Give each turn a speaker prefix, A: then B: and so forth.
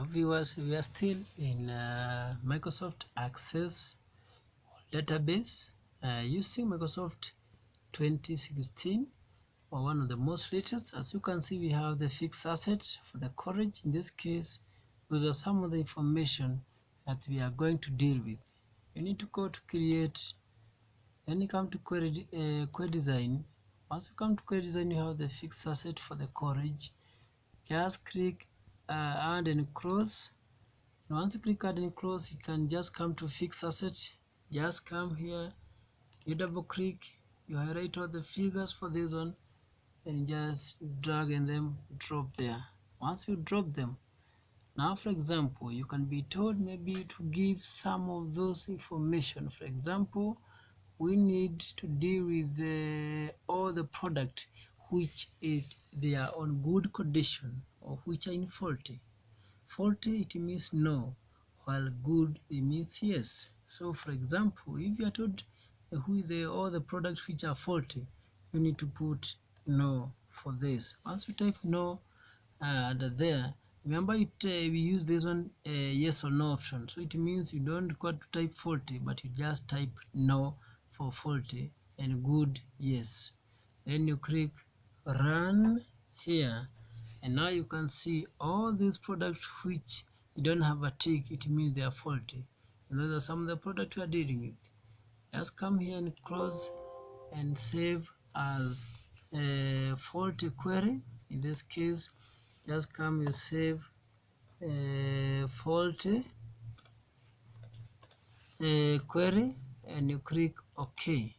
A: Hello viewers, we are still in uh, Microsoft Access database uh, using Microsoft 2016 or one of the most latest. As you can see, we have the fixed asset for the college. In this case, those are some of the information that we are going to deal with. You need to go to create, then you come to query, uh, query design. Once you come to query design, you have the fixed asset for the college. Just click uh, add and close once you click add and close you can just come to fix asset. Just come here you double click you highlight all the figures for this one and just drag and then drop there. Once you drop them now for example you can be told maybe to give some of those information. For example we need to deal with uh, all the product which is they are on good condition which are in faulty. Faulty it means no, while good it means yes. So for example, if you are told who the all the products which are faulty, you need to put no for this. Once you type no uh, there, remember it uh, we use this one uh, yes or no option. So it means you don't got to type faulty, but you just type no for faulty and good yes. Then you click run here and now you can see all these products which you don't have a tick it means they are faulty. And those are some of the products we are dealing with. Just come here and close and save as a faulty query. In this case just come you save a faulty a query and you click ok